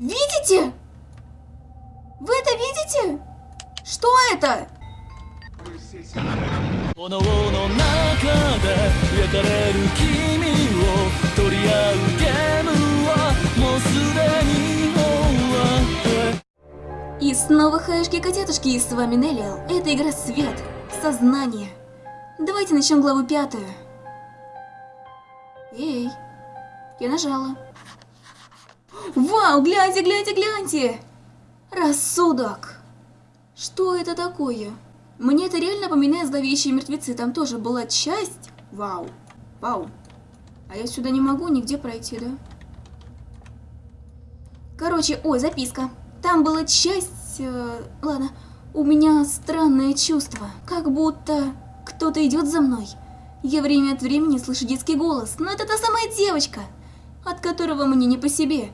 Видите? Вы это видите? Что это? И снова хаешки-котятушки, и с вами Неллиал. Это игра «Свет. Сознание». Давайте начнем главу пятую. Эй, я нажала. Вау, гляньте, гляньте, гляньте! Рассудок. Что это такое? Мне это реально напоминает зловещие мертвецы. Там тоже была часть. Вау. Вау. А я сюда не могу нигде пройти, да? Короче, ой, записка. Там была часть... э, ладно, у меня странное чувство. Как будто кто-то идет за мной. Я время от времени слышу детский голос, но это та самая девочка, от которого мне не по себе.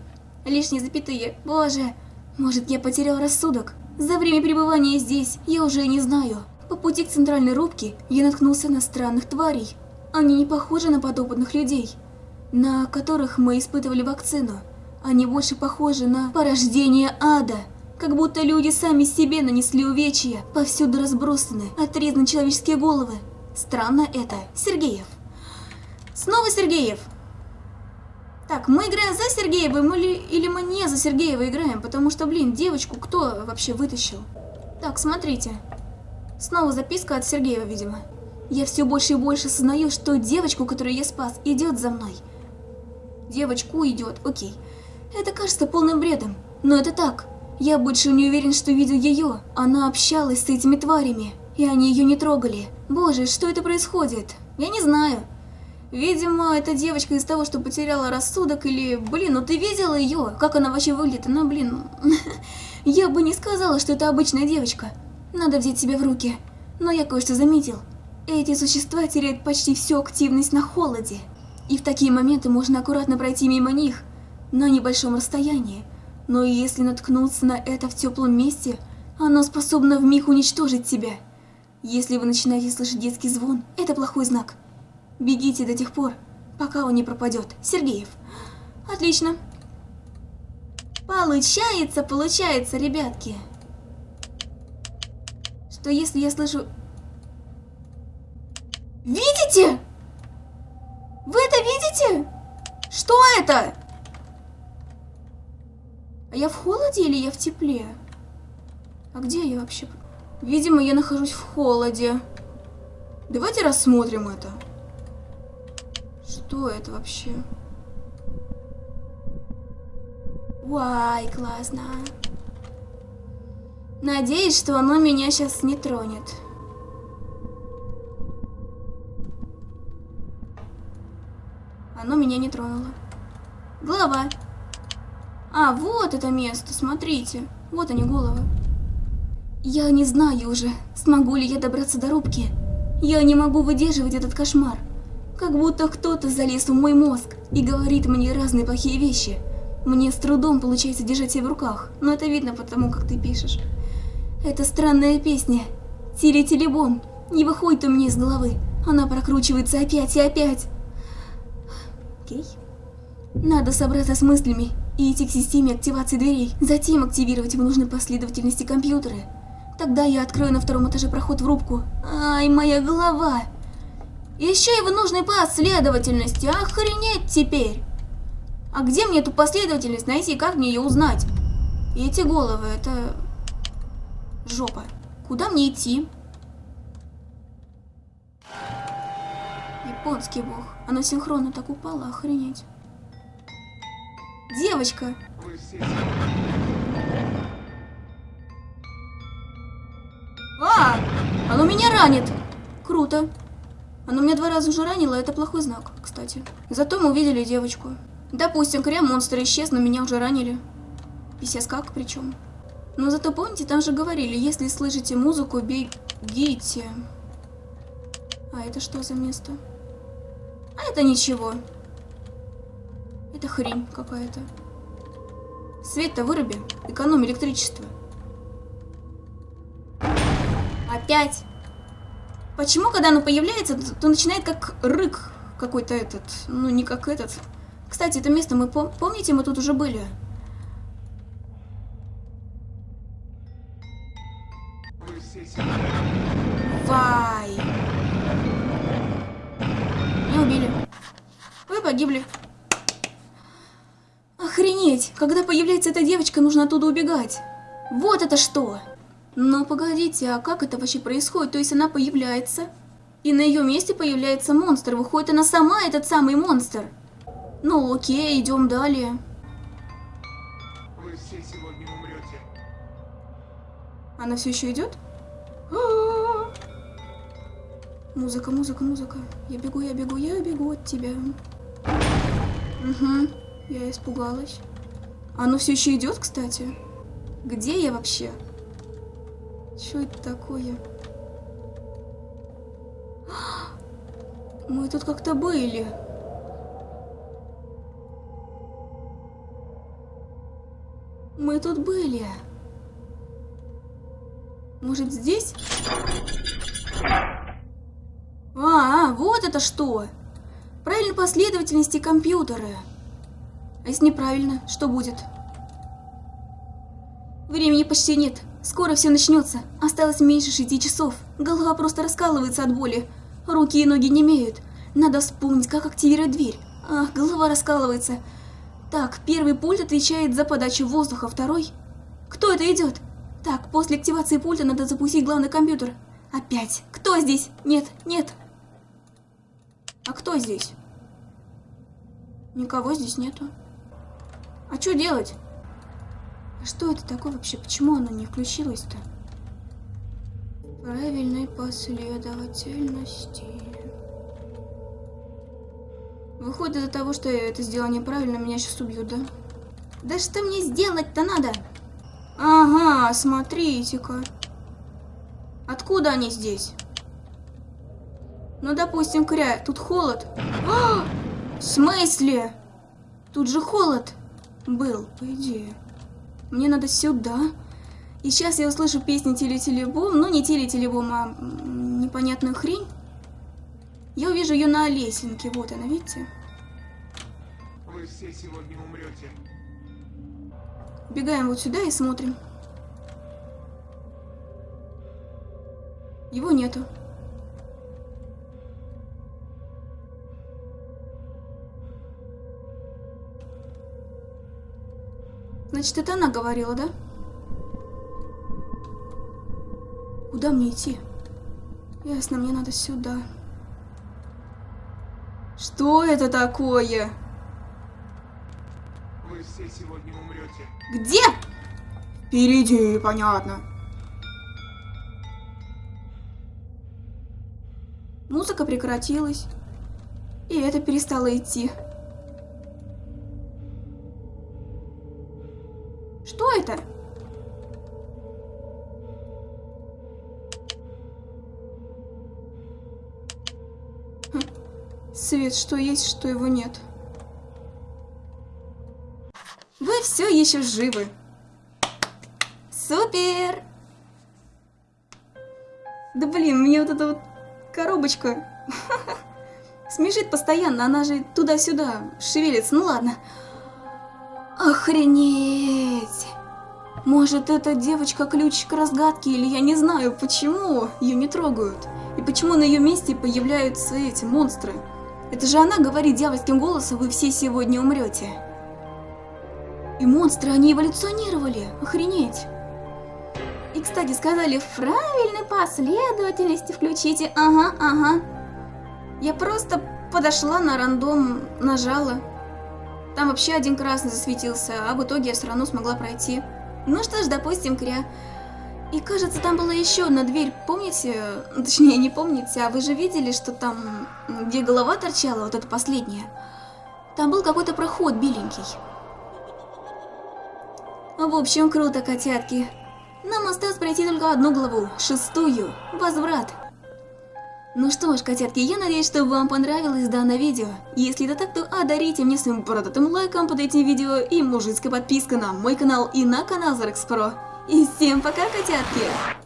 Лишние запятые. Боже, может я потерял рассудок? За время пребывания здесь я уже не знаю. По пути к центральной рубке я наткнулся на странных тварей. Они не похожи на подопытных людей, на которых мы испытывали вакцину. Они больше похожи на порождение ада. Как будто люди сами себе нанесли увечья, повсюду разбросаны, отрезаны человеческие головы. Странно это. Сергеев. Снова Сергеев. Так, мы играем за Сергеева или, или мы не за Сергеева играем? Потому что, блин, девочку кто вообще вытащил? Так, смотрите. Снова записка от Сергеева, видимо. Я все больше и больше осознаю, что девочку, которую я спас, идет за мной. Девочку идет, окей. Это кажется полным бредом, но это так. Я больше не уверен, что видел ее. Она общалась с этими тварями, и они ее не трогали. Боже, что это происходит? Я не знаю. Видимо, эта девочка из того, что потеряла рассудок, или... Блин, ну ты видела ее? Как она вообще выглядит? Ну, блин... Я бы не сказала, что это обычная девочка. Надо взять себя в руки. Но я кое-что заметил. Эти существа теряют почти всю активность на холоде. И в такие моменты можно аккуратно пройти мимо них, на небольшом расстоянии. Но если наткнуться на это в теплом месте, оно способно вмиг уничтожить тебя. Если вы начинаете слышать детский звон, это плохой знак. Бегите до тех пор, пока он не пропадет. Сергеев. Отлично. Получается, получается, ребятки. Что если я слышу... Видите? Вы это видите? Что это? А я в холоде или я в тепле? А где я вообще? Видимо, я нахожусь в холоде. Давайте рассмотрим это. Что это вообще? Вай, классно. Надеюсь, что оно меня сейчас не тронет. Оно меня не тронуло. Голова. А, вот это место, смотрите. Вот они, головы. Я не знаю уже, смогу ли я добраться до рубки. Я не могу выдерживать этот кошмар. Как будто кто-то залез в мой мозг и говорит мне разные плохие вещи. Мне с трудом получается держать себя в руках, но это видно потому, как ты пишешь. Это странная песня. Тили-тили-бом. Не выходит у меня из головы. Она прокручивается опять и опять. Окей. Надо собраться с мыслями и идти к системе активации дверей. Затем активировать в нужной последовательности компьютеры. Тогда я открою на втором этаже проход в рубку. Ай, моя голова! Еще и в нужной последовательности. Охренеть теперь! А где мне эту последовательность найти? Как мне ее узнать? И эти головы, это... Жопа. Куда мне идти? Японский бог. Оно синхронно так упало, охренеть. Девочка. А! Оно меня ранит. Круто. Оно меня два раза уже ранило, это плохой знак, кстати. Зато мы увидели девочку. Допустим, крем-монстр исчез, но меня уже ранили. Писец как причем. Но зато помните, там же говорили, если слышите музыку, бегите. А это что за место? А это ничего. Это хрень какая-то. Свет-то выруби, экономь электричество. Опять. Почему, когда оно появляется, то, начинает как рык какой-то этот, ну не как этот. Кстати, это место мы пом помните, мы тут уже были. Вай. Не убили. Вы погибли. Охренеть! Когда появляется эта девочка, нужно оттуда убегать. Вот это что! Но погодите, а как это вообще происходит? То есть она появляется, и на ее месте появляется монстр. Выходит, она сама этот самый монстр. Ну окей, идем далее. Вы все сегодня умрете. Она все еще идет? А-а-а. Музыка, музыка, музыка. Я бегу, я бегу, я бегу от тебя. Угу, я испугалась. Оно все еще идет, кстати. Где я вообще? Что это такое? Мы тут как-то были. Мы тут были. Может, здесь? А, а, вот это что! Правильной последовательности компьютера. А если неправильно, что будет? Времени почти нет. Скоро все начнется. Осталось меньше шести часов. Голова просто раскалывается от боли. Руки и ноги не имеют. Надо вспомнить, как активировать дверь. Ах, голова раскалывается. Так, первый пульт отвечает за подачу воздуха, второй... Кто это идет? Так, после активации пульта надо запустить главный компьютер. Опять. Кто здесь? Нет, нет. А кто здесь? Никого здесь нету. А что делать? Что это такое вообще? Почему оно не включилось-то? Правильной последовательности. Выходит из-за того, что я это сделала неправильно, меня сейчас убьют, да? Да что мне сделать-то надо? Ага, смотрите-ка. Откуда они здесь? Ну, допустим, кря, тут холод. А! В смысле? Тут же холод был, по идее. Мне надо сюда. И сейчас я услышу песню Теле-Телебом. Ну, не Теле-Телебом, а непонятную хрень. Я увижу ее на лесенке. Вот она, видите? Вы все сегодня умрете. Бегаем вот сюда и смотрим. Его нету. Значит, это она говорила, да? Куда мне идти? Ясно, мне надо сюда. Что это такое? Вы все сегодня умрете. Где? Впереди, понятно. Музыка прекратилась. И это перестало идти. Что это? Хм. Свет, что есть, что его нет. Вы все еще живы. Супер! Да блин, мне вот эта вот коробочка смешит постоянно, она же туда-сюда шевелится. Ну ладно. Охренеть! Может, эта девочка ключ к разгадке, или я не знаю, почему ее не трогают. И почему на ее месте появляются эти монстры. Это же она говорит дьявольским голосом, вы все сегодня умрете. И монстры, они эволюционировали. Охренеть. И, кстати, сказали, в правильной последовательности включите. Ага, ага. Я просто подошла на рандом, нажала. Там вообще один красный засветился, а в итоге я все равно смогла пройти. Ну что ж, допустим, кря. И кажется, там была еще одна дверь, помните? Точнее, не помните, а вы же видели, что там, где голова торчала, вот эта последняя? Там был какой-то проход беленький. В общем, круто, котятки. Нам осталось пройти только одну главу, шестую, возврат. Ну что ж, котятки, я надеюсь, что вам понравилось данное видео. Если это так, то одарите мне своим бородатым лайком под этим видео и мужицкой подпиской на мой канал и на канал Зарекс Про. И всем пока, котятки!